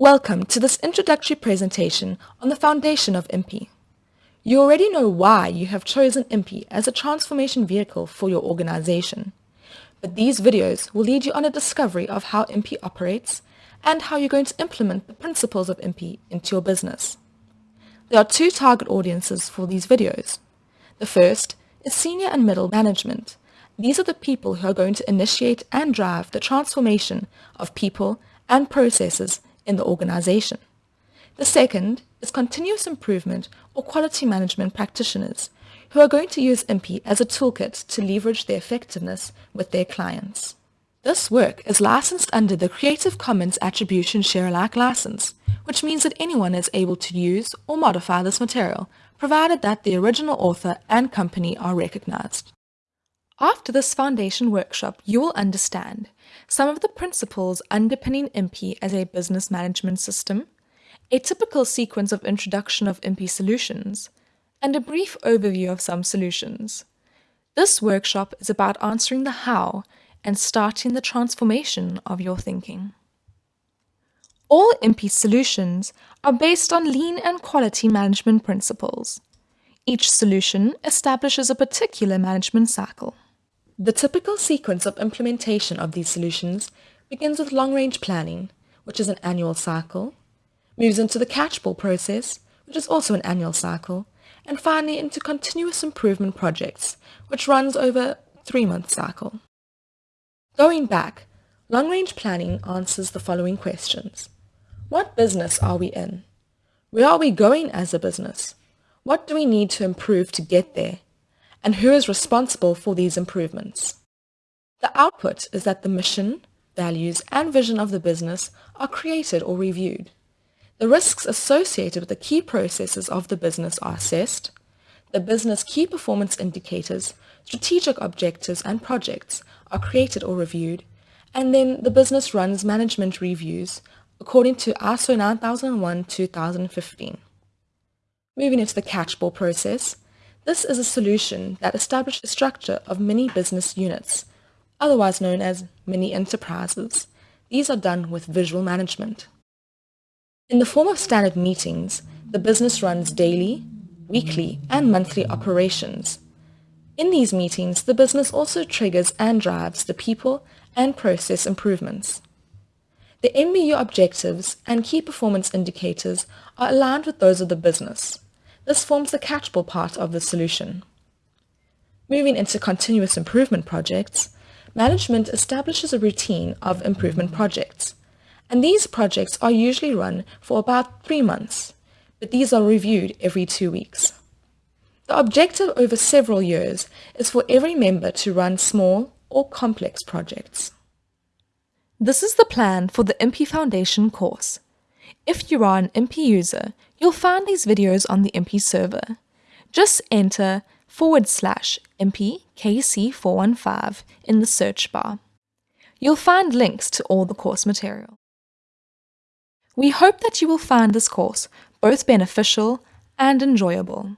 Welcome to this introductory presentation on the foundation of IMPI. You already know why you have chosen IMPI as a transformation vehicle for your organization, but these videos will lead you on a discovery of how IMPI operates and how you're going to implement the principles of IMPI into your business. There are two target audiences for these videos. The first is senior and middle management. These are the people who are going to initiate and drive the transformation of people and processes in the organization. The second is continuous improvement or quality management practitioners who are going to use IMPI as a toolkit to leverage their effectiveness with their clients. This work is licensed under the Creative Commons Attribution Share Alike license, which means that anyone is able to use or modify this material, provided that the original author and company are recognized. After this foundation workshop, you will understand some of the principles underpinning IMPI as a business management system, a typical sequence of introduction of IMPI solutions, and a brief overview of some solutions. This workshop is about answering the how and starting the transformation of your thinking. All IMPI solutions are based on lean and quality management principles. Each solution establishes a particular management cycle. The typical sequence of implementation of these solutions begins with long-range planning, which is an annual cycle, moves into the catchball process, which is also an annual cycle, and finally into continuous improvement projects, which runs over a three-month cycle. Going back, long-range planning answers the following questions. What business are we in? Where are we going as a business? What do we need to improve to get there? And who is responsible for these improvements? The output is that the mission, values, and vision of the business are created or reviewed. The risks associated with the key processes of the business are assessed. The business key performance indicators, strategic objectives, and projects are created or reviewed, and then the business runs management reviews according to ISO 9001-2015. Moving into the catchball process, this is a solution that establishes a structure of mini business units, otherwise known as mini enterprises. These are done with visual management. In the form of standard meetings, the business runs daily, weekly, and monthly operations, in these meetings, the business also triggers and drives the people and process improvements. The MBU objectives and key performance indicators are aligned with those of the business. This forms the catchball part of the solution. Moving into continuous improvement projects, management establishes a routine of improvement projects, and these projects are usually run for about three months, but these are reviewed every two weeks. The objective over several years is for every member to run small or complex projects. This is the plan for the IMPI Foundation course. If you are an IMPI user, you'll find these videos on the IMPI server. Just enter forward slash IMPI KC415 in the search bar. You'll find links to all the course material. We hope that you will find this course both beneficial and enjoyable.